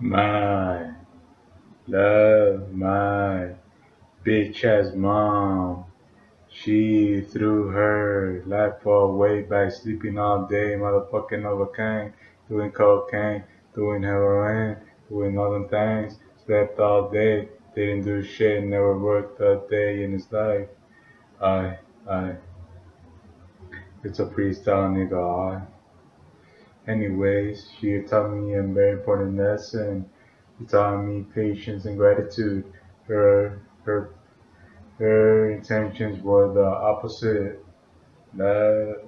My love, my bitch ass mom. She threw her life away by sleeping all day, motherfucking overcame, doing cocaine, doing heroin, doing all them things. Slept all day, didn't do shit, never worked a day in his life. I, I. It's a freestyle, nigga. I. Anyways, she taught me a very important lesson. She taught me patience and gratitude. Her her her intentions were the opposite. That